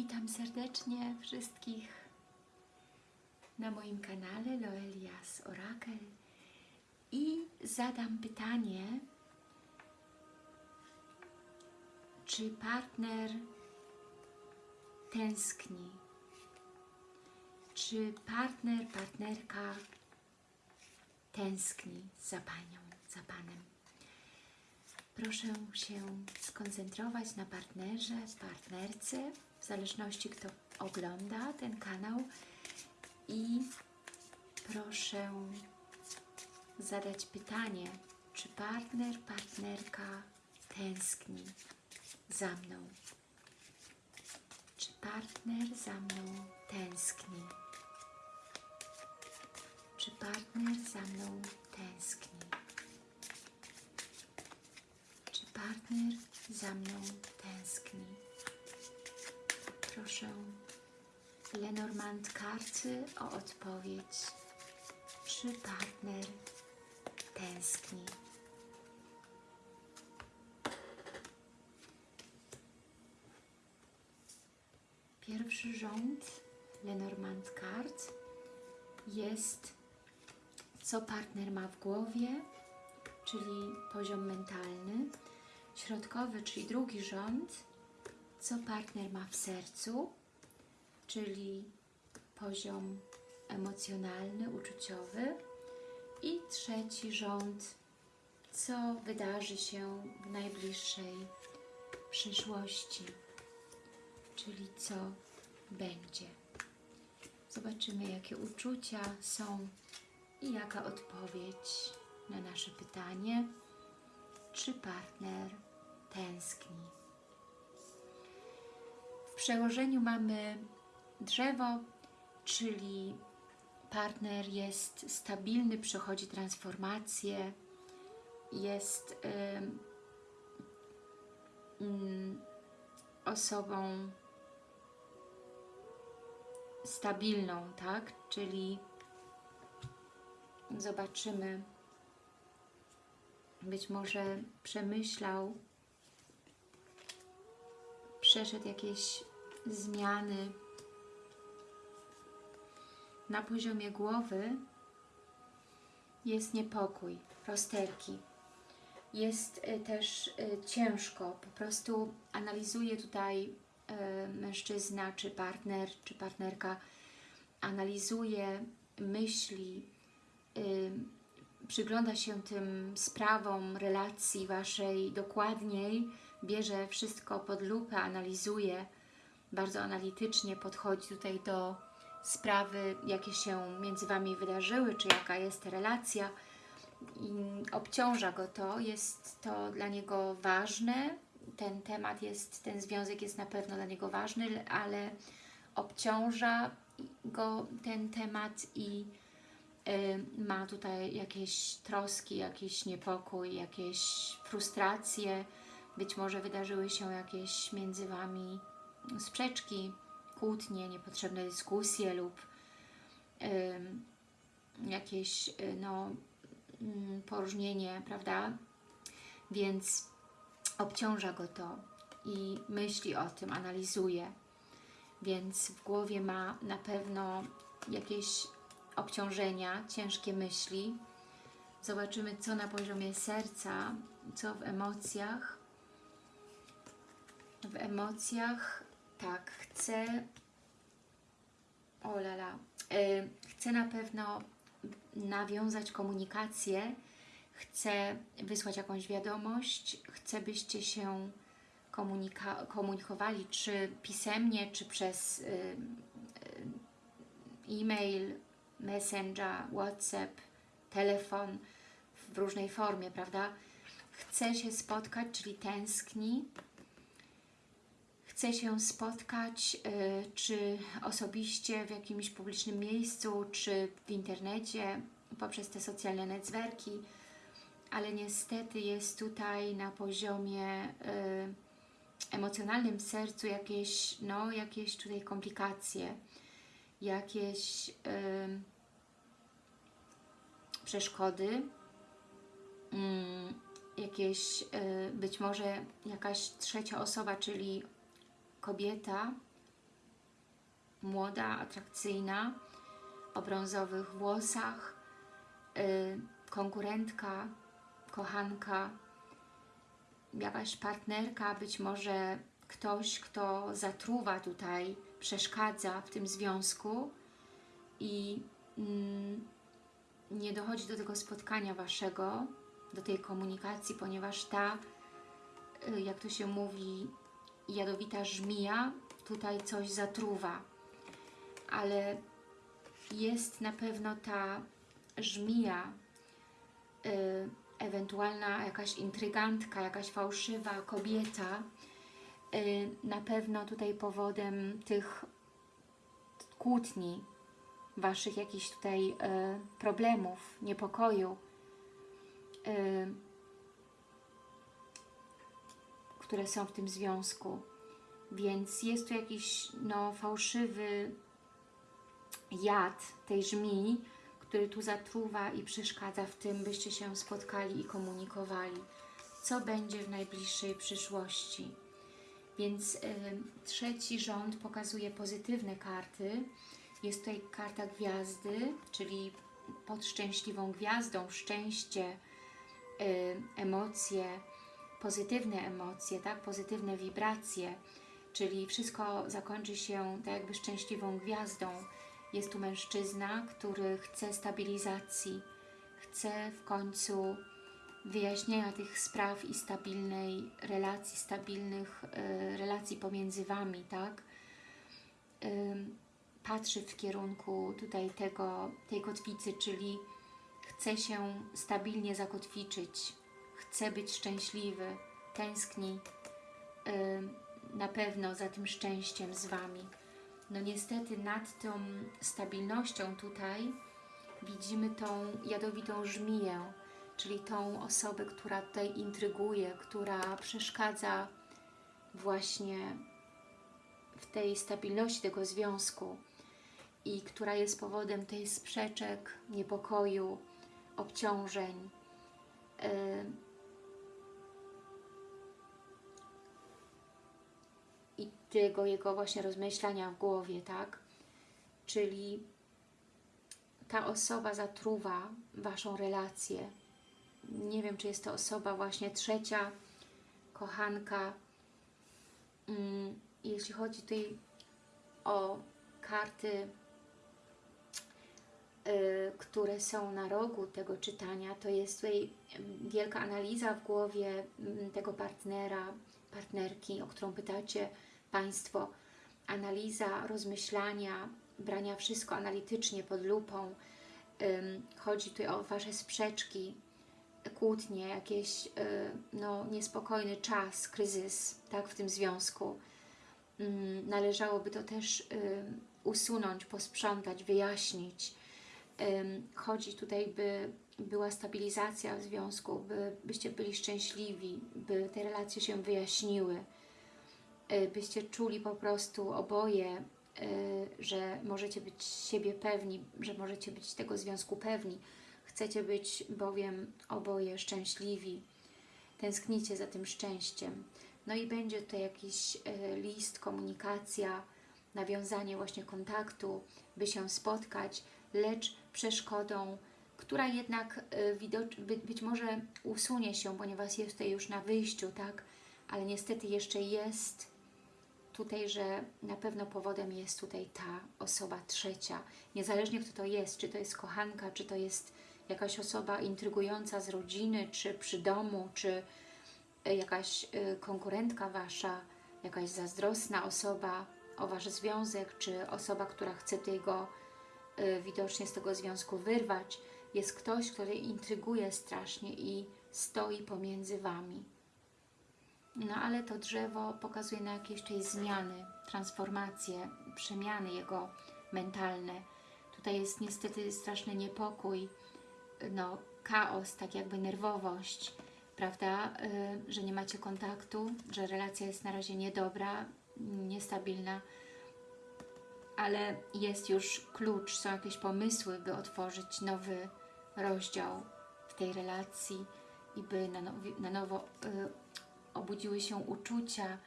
Witam serdecznie wszystkich na moim kanale Loelias Orakel i zadam pytanie, czy partner tęskni, czy partner, partnerka tęskni za Panią, za Panem. Proszę się skoncentrować na partnerze, partnerce, w zależności kto ogląda ten kanał i proszę zadać pytanie, czy partner, partnerka tęskni za mną? Czy partner za mną tęskni? Czy partner za mną tęskni? Czy partner za mną tęskni? Proszę Lenormand karty o odpowiedź. Czy partner tęskni? Pierwszy rząd Lenormand kart jest co partner ma w głowie, czyli poziom mentalny. Środkowy, czyli drugi rząd, co partner ma w sercu, czyli poziom emocjonalny, uczuciowy. I trzeci rząd, co wydarzy się w najbliższej przyszłości, czyli co będzie. Zobaczymy, jakie uczucia są i jaka odpowiedź na nasze pytanie, czy partner tęskni. W przełożeniu mamy drzewo, czyli partner jest stabilny, przechodzi transformację, jest ym, ym, osobą stabilną, tak? Czyli zobaczymy, być może przemyślał, przeszedł jakieś zmiany na poziomie głowy jest niepokój, rozterki. Jest y, też y, ciężko, po prostu analizuje tutaj y, mężczyzna, czy partner, czy partnerka, analizuje myśli, przygląda się tym sprawom relacji Waszej dokładniej, bierze wszystko pod lupę, analizuje, bardzo analitycznie podchodzi tutaj do sprawy, jakie się między Wami wydarzyły, czy jaka jest relacja. I obciąża go to, jest to dla niego ważne, ten temat jest, ten związek jest na pewno dla niego ważny, ale obciąża go ten temat i ma tutaj jakieś troski, jakiś niepokój, jakieś frustracje, być może wydarzyły się jakieś między Wami sprzeczki, kłótnie, niepotrzebne dyskusje lub y, jakieś y, no, y, poróżnienie, prawda? Więc obciąża go to i myśli o tym, analizuje. Więc w głowie ma na pewno jakieś obciążenia, ciężkie myśli. Zobaczymy, co na poziomie serca, co w emocjach. W emocjach tak, chcę, o lala, yy, chcę na pewno nawiązać komunikację, chcę wysłać jakąś wiadomość, chcę byście się komunikowali, czy pisemnie, czy przez yy, yy, e-mail, messenger, whatsapp, telefon, w różnej formie, prawda? Chcę się spotkać, czyli tęskni, chce się spotkać, y, czy osobiście w jakimś publicznym miejscu, czy w internecie, poprzez te socjalne netwerki, ale niestety jest tutaj na poziomie y, emocjonalnym w sercu jakieś, no, jakieś tutaj komplikacje, jakieś y, przeszkody, mm, jakieś być może jakaś trzecia osoba, czyli kobieta młoda, atrakcyjna, o brązowych włosach, y, konkurentka, kochanka, jakaś partnerka, być może ktoś, kto zatruwa tutaj, przeszkadza w tym związku i mm, nie dochodzi do tego spotkania Waszego, do tej komunikacji, ponieważ ta, y, jak to się mówi, jadowita żmija tutaj coś zatruwa. Ale jest na pewno ta żmija, y, ewentualna jakaś intrygantka, jakaś fałszywa kobieta, na pewno tutaj powodem tych kłótni, Waszych jakichś tutaj y, problemów, niepokoju, y, które są w tym związku. Więc jest tu jakiś no, fałszywy jad tej żmii, który tu zatruwa i przeszkadza w tym, byście się spotkali i komunikowali. Co będzie w najbliższej przyszłości? Więc y, trzeci rząd pokazuje pozytywne karty. Jest tutaj karta gwiazdy, czyli pod szczęśliwą gwiazdą szczęście, y, emocje, pozytywne emocje, tak? pozytywne wibracje, czyli wszystko zakończy się tak jakby szczęśliwą gwiazdą. Jest tu mężczyzna, który chce stabilizacji, chce w końcu wyjaśnienia tych spraw i stabilnej relacji, stabilnych y, relacji pomiędzy Wami, tak? Patrzy w kierunku tutaj tego, tej kotwicy, czyli chce się stabilnie zakotwiczyć, chce być szczęśliwy, tęskni na pewno za tym szczęściem z Wami. No niestety nad tą stabilnością tutaj widzimy tą jadowitą żmiję, czyli tą osobę, która tutaj intryguje, która przeszkadza właśnie w tej stabilności tego związku i która jest powodem tej sprzeczek, niepokoju, obciążeń. Yy. I tego jego właśnie rozmyślania w głowie, tak? Czyli ta osoba zatruwa Waszą relację. Nie wiem, czy jest to osoba właśnie trzecia, kochanka. Mm, Jeśli chodzi tutaj o karty, y, które są na rogu tego czytania, to jest tutaj wielka analiza w głowie mm, tego partnera, partnerki, o którą pytacie Państwo. Analiza, rozmyślania, brania wszystko analitycznie pod lupą. Chodzi tutaj o Wasze sprzeczki, kłótnie, jakieś y, no, niespokojny czas, kryzys tak, w tym związku. Ym, należałoby to też y, usunąć, posprzątać, wyjaśnić. Chodzi tutaj, by była stabilizacja w związku, by, byście byli szczęśliwi, by te relacje się wyjaśniły, y, byście czuli po prostu oboje, że możecie być siebie pewni, że możecie być tego związku pewni. Chcecie być bowiem oboje szczęśliwi, tęsknicie za tym szczęściem. No i będzie to jakiś y, list, komunikacja, nawiązanie właśnie kontaktu, by się spotkać, lecz przeszkodą, która jednak by, być może usunie się, ponieważ jest tutaj już na wyjściu, tak? Ale niestety jeszcze jest tutaj, że na pewno powodem jest tutaj ta osoba trzecia. Niezależnie kto to jest, czy to jest kochanka, czy to jest jakaś osoba intrygująca z rodziny, czy przy domu, czy y, jakaś y, konkurentka Wasza, jakaś zazdrosna osoba o Wasz związek, czy osoba, która chce tego y, widocznie z tego związku wyrwać, jest ktoś, który intryguje strasznie i stoi pomiędzy Wami. No ale to drzewo pokazuje na jakieś tutaj zmiany, transformacje, przemiany jego mentalne. Tutaj jest niestety straszny niepokój, no chaos, tak jakby nerwowość, prawda, y, że nie macie kontaktu, że relacja jest na razie niedobra, niestabilna, ale jest już klucz, są jakieś pomysły, by otworzyć nowy rozdział w tej relacji i by na, na nowo y, obudziły się uczucia,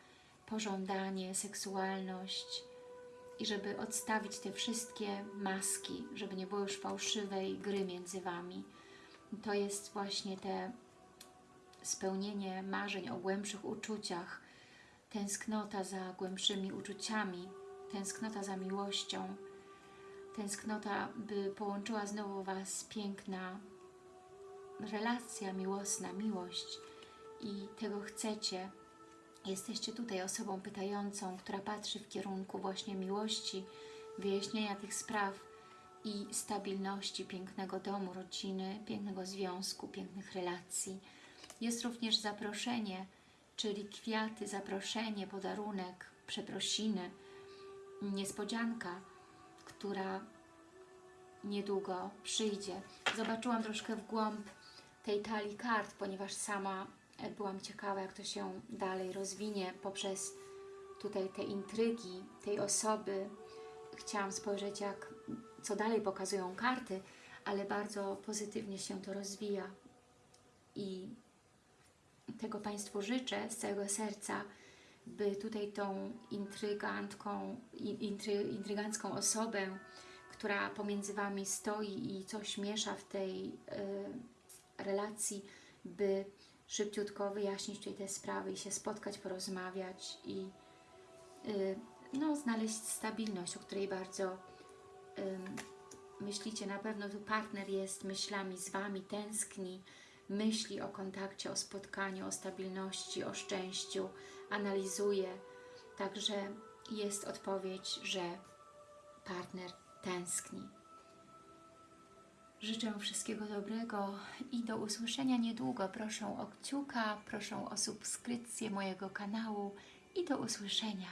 pożądanie, seksualność, i żeby odstawić te wszystkie maski, żeby nie było już fałszywej gry między Wami. To jest właśnie te spełnienie marzeń o głębszych uczuciach, tęsknota za głębszymi uczuciami, tęsknota za miłością, tęsknota, by połączyła znowu Was piękna relacja miłosna, miłość i tego chcecie. Jesteście tutaj osobą pytającą, która patrzy w kierunku właśnie miłości, wyjaśnienia tych spraw i stabilności pięknego domu, rodziny, pięknego związku, pięknych relacji. Jest również zaproszenie, czyli kwiaty, zaproszenie, podarunek, przeprosiny, niespodzianka, która niedługo przyjdzie. Zobaczyłam troszkę w głąb tej talii kart, ponieważ sama byłam ciekawa, jak to się dalej rozwinie poprzez tutaj te intrygi tej osoby. Chciałam spojrzeć, jak, co dalej pokazują karty, ale bardzo pozytywnie się to rozwija. I tego Państwu życzę z całego serca, by tutaj tą intrygantką, intry, intrygancką osobę, która pomiędzy Wami stoi i coś miesza w tej y, relacji, by szybciutko wyjaśnić tutaj te sprawy i się spotkać, porozmawiać i y, no, znaleźć stabilność, o której bardzo myślicie. Na pewno tu partner jest myślami z Wami, tęskni, myśli o kontakcie, o spotkaniu, o stabilności, o szczęściu, analizuje. Także jest odpowiedź, że partner tęskni. Życzę wszystkiego dobrego i do usłyszenia niedługo. Proszę o kciuka, proszę o subskrypcję mojego kanału i do usłyszenia.